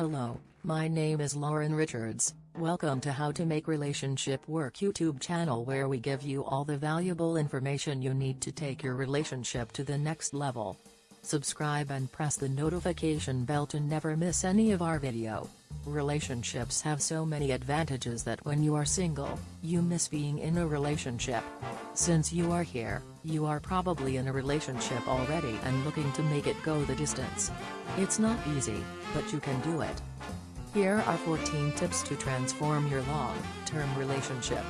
Hello, my name is Lauren Richards. Welcome to How to Make Relationship Work YouTube channel where we give you all the valuable information you need to take your relationship to the next level. Subscribe and press the notification bell to never miss any of our video. Relationships have so many advantages that when you are single, you miss being in a relationship. Since you are here, you are probably in a relationship already and looking to make it go the distance. It's not easy, but you can do it. Here are 14 tips to transform your long-term relationship.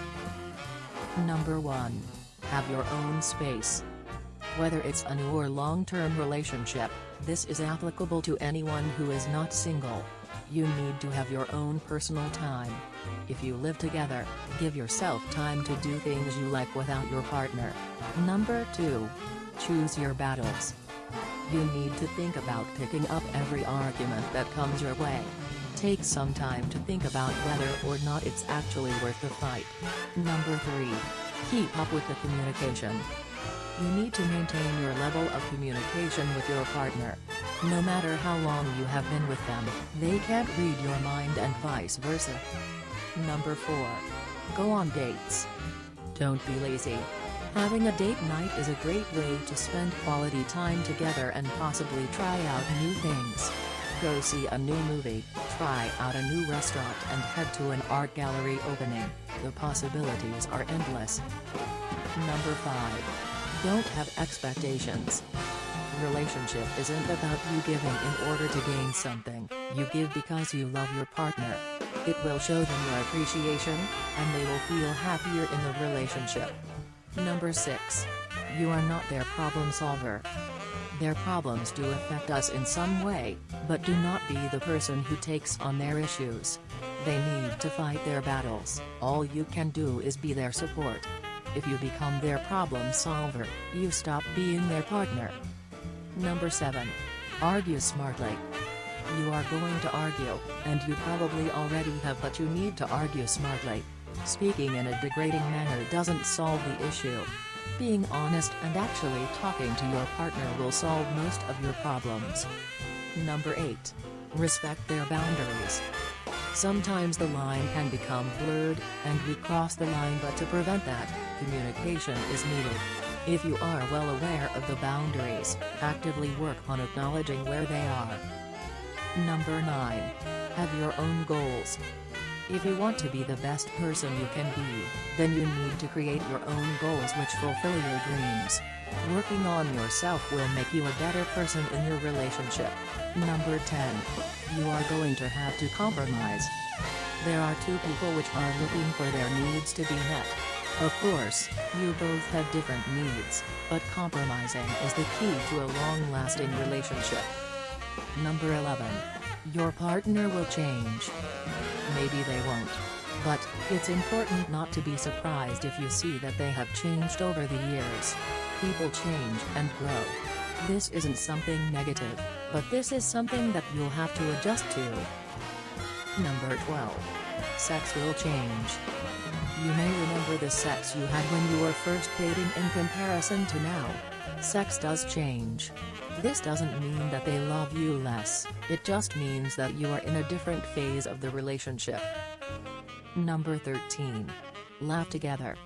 Number 1. Have your own space. Whether it's a new or long-term relationship, this is applicable to anyone who is not single. You need to have your own personal time. If you live together, give yourself time to do things you like without your partner. Number 2. Choose your battles. You need to think about picking up every argument that comes your way. Take some time to think about whether or not it's actually worth the fight. Number 3. Keep up with the communication. You need to maintain your level of communication with your partner. No matter how long you have been with them, they can't read your mind and vice versa. Number 4. Go on dates. Don't be lazy. Having a date night is a great way to spend quality time together and possibly try out new things. Go see a new movie, try out a new restaurant and head to an art gallery opening, the possibilities are endless. Number 5. Don't have expectations. Relationship isn't about you giving in order to gain something, you give because you love your partner. It will show them your appreciation, and they will feel happier in the relationship. Number 6. You are not their problem solver. Their problems do affect us in some way, but do not be the person who takes on their issues. They need to fight their battles, all you can do is be their support. If you become their problem solver, you stop being their partner. Number 7. Argue smartly. You are going to argue, and you probably already have but you need to argue smartly. Speaking in a degrading manner doesn't solve the issue. Being honest and actually talking to your partner will solve most of your problems. Number 8. Respect their boundaries. Sometimes the line can become blurred, and we cross the line but to prevent that, communication is needed. If you are well aware of the boundaries, actively work on acknowledging where they are. Number 9. Have your own goals. If you want to be the best person you can be, then you need to create your own goals which fulfill your dreams. Working on yourself will make you a better person in your relationship. Number 10. You are going to have to compromise. There are two people which are looking for their needs to be met. Of course, you both have different needs, but compromising is the key to a long-lasting relationship. Number 11. Your partner will change. Maybe they won't. But, it's important not to be surprised if you see that they have changed over the years. People change and grow. This isn't something negative, but this is something that you'll have to adjust to. Number 12. Sex will change. You may remember the sex you had when you were first dating in comparison to now. Sex does change. This doesn't mean that they love you less, it just means that you are in a different phase of the relationship. Number 13. Laugh together.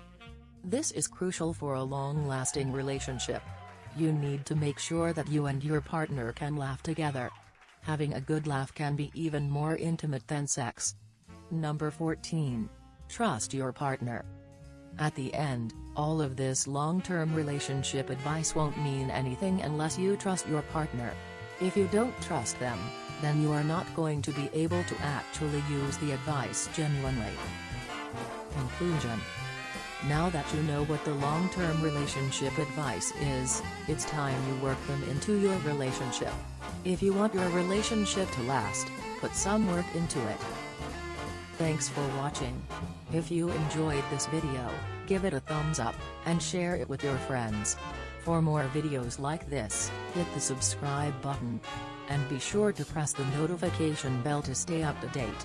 This is crucial for a long-lasting relationship. You need to make sure that you and your partner can laugh together. Having a good laugh can be even more intimate than sex. Number 14. Trust your partner. At the end, all of this long-term relationship advice won't mean anything unless you trust your partner. If you don't trust them, then you are not going to be able to actually use the advice genuinely. Conclusion Now that you know what the long-term relationship advice is, it's time you work them into your relationship. If you want your relationship to last, put some work into it. Thanks for watching. If you enjoyed this video, give it a thumbs up, and share it with your friends. For more videos like this, hit the subscribe button. And be sure to press the notification bell to stay up to date.